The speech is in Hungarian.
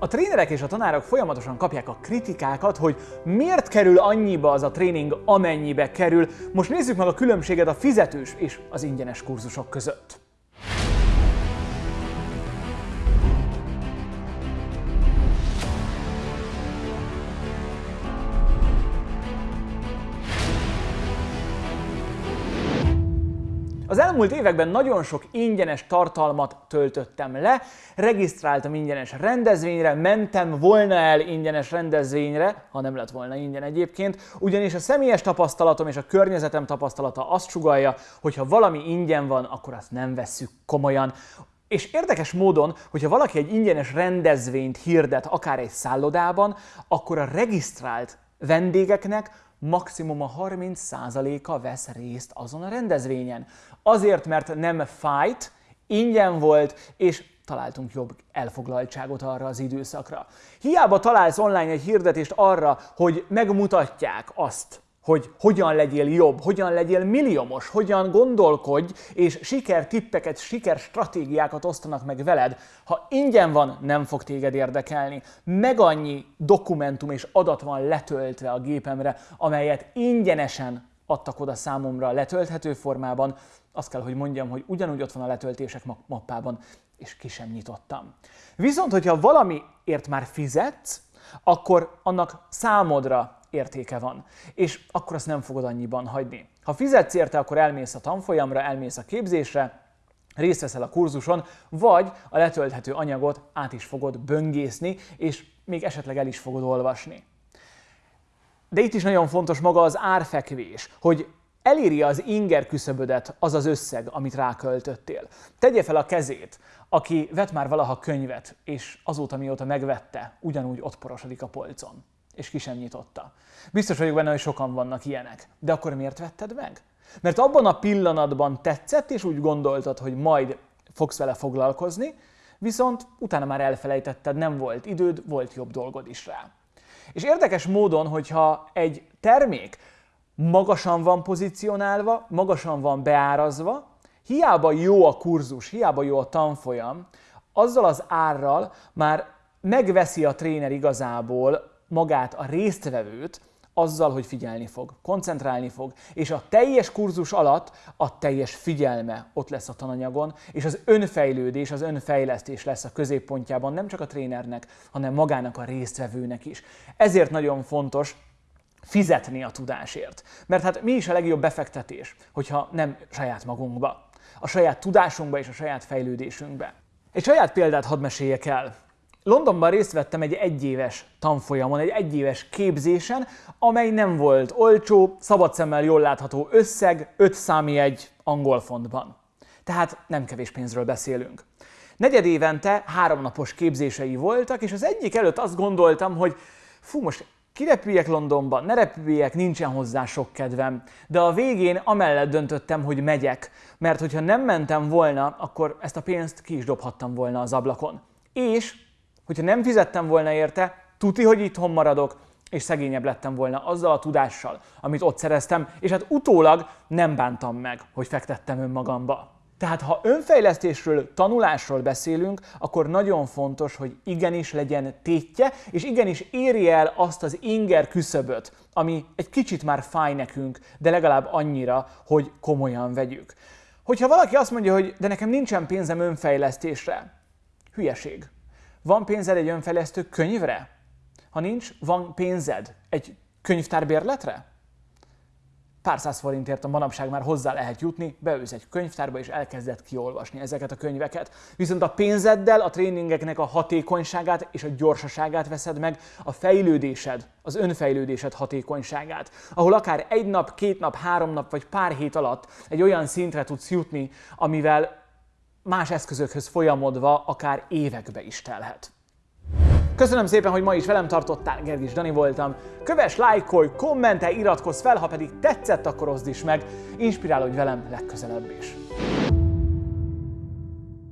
A trénerek és a tanárok folyamatosan kapják a kritikákat, hogy miért kerül annyiba az a tréning, amennyibe kerül. Most nézzük meg a különbséget a fizetős és az ingyenes kurzusok között. Az elmúlt években nagyon sok ingyenes tartalmat töltöttem le, regisztráltam ingyenes rendezvényre, mentem volna el ingyenes rendezvényre, ha nem lett volna ingyen egyébként, ugyanis a személyes tapasztalatom és a környezetem tapasztalata azt sugalja, hogy ha valami ingyen van, akkor azt nem vesszük komolyan. És érdekes módon, hogyha valaki egy ingyenes rendezvényt hirdet akár egy szállodában, akkor a regisztrált vendégeknek maximum a 30%-a vesz részt azon a rendezvényen. Azért, mert nem fájt, ingyen volt, és találtunk jobb elfoglaltságot arra az időszakra. Hiába találsz online egy hirdetést arra, hogy megmutatják azt, hogy hogyan legyél jobb, hogyan legyél milliómos, hogyan gondolkodj, és sikertippeket, sikerstratégiákat osztanak meg veled. Ha ingyen van, nem fog téged érdekelni. Meg annyi dokumentum és adat van letöltve a gépemre, amelyet ingyenesen adtak oda számomra letölthető formában, azt kell, hogy mondjam, hogy ugyanúgy ott van a letöltések mappában, és ki sem nyitottam. Viszont, hogyha valamiért már fizetsz, akkor annak számodra értéke van. És akkor azt nem fogod annyiban hagyni. Ha fizetsz érte, akkor elmész a tanfolyamra, elmész a képzésre, részt veszel a kurzuson, vagy a letölthető anyagot át is fogod böngészni, és még esetleg el is fogod olvasni. De itt is nagyon fontos maga az árfekvés, hogy eléri az inger küszöbödet az az összeg, amit ráköltöttél. Tegye fel a kezét, aki vett már valaha könyvet, és azóta mióta megvette, ugyanúgy ott porosodik a polcon és ki sem nyitotta. Biztos vagyok benne, hogy sokan vannak ilyenek. De akkor miért vetted meg? Mert abban a pillanatban tetszett, és úgy gondoltad, hogy majd fogsz vele foglalkozni, viszont utána már elfelejtetted, nem volt időd, volt jobb dolgod is rá. És érdekes módon, hogyha egy termék magasan van pozícionálva, magasan van beárazva, hiába jó a kurzus, hiába jó a tanfolyam, azzal az árral már megveszi a tréner igazából magát a résztvevőt azzal, hogy figyelni fog, koncentrálni fog, és a teljes kurzus alatt a teljes figyelme ott lesz a tananyagon, és az önfejlődés, az önfejlesztés lesz a középpontjában nem csak a trénernek, hanem magának a résztvevőnek is. Ezért nagyon fontos fizetni a tudásért. Mert hát mi is a legjobb befektetés, hogyha nem saját magunkba, a saját tudásunkba és a saját fejlődésünkbe. Egy saját példát hadd meséljek el. Londonban részt vettem egy egyéves tanfolyamon, egy egyéves képzésen, amely nem volt olcsó, szabad szemmel jól látható összeg, 5 számi egy angol fontban. Tehát nem kevés pénzről beszélünk. Negyed évente háromnapos képzései voltak, és az egyik előtt azt gondoltam, hogy fú, most kirepüljek Londonba, ne repüljek, nincsen hozzá sok kedvem. De a végén amellett döntöttem, hogy megyek, mert hogyha nem mentem volna, akkor ezt a pénzt ki is dobhattam volna az ablakon. És hogyha nem fizettem volna érte, tuti, hogy itthon maradok, és szegényebb lettem volna azzal a tudással, amit ott szereztem, és hát utólag nem bántam meg, hogy fektettem önmagamba. Tehát ha önfejlesztésről, tanulásról beszélünk, akkor nagyon fontos, hogy igenis legyen tétje, és igenis érje el azt az inger küszöböt, ami egy kicsit már fáj nekünk, de legalább annyira, hogy komolyan vegyük. Hogyha valaki azt mondja, hogy de nekem nincsen pénzem önfejlesztésre, hülyeség. Van pénzed egy önfejlesztő könyvre? Ha nincs, van pénzed egy könyvtárbérletre? Pár száz forintért a manapság már hozzá lehet jutni, beülsz egy könyvtárba és elkezded kiolvasni ezeket a könyveket. Viszont a pénzeddel a tréningeknek a hatékonyságát és a gyorsaságát veszed meg, a fejlődésed, az önfejlődésed hatékonyságát, ahol akár egy nap, két nap, három nap vagy pár hét alatt egy olyan szintre tudsz jutni, amivel más eszközökhöz folyamodva akár évekbe is telhet. Köszönöm szépen, hogy ma is velem tartottál, Gergis Dani voltam. Kövess, lájkolj, kommentelj, iratkozz fel, ha pedig tetszett, akkor oszd is meg. Inspirálódj velem legközelebb is.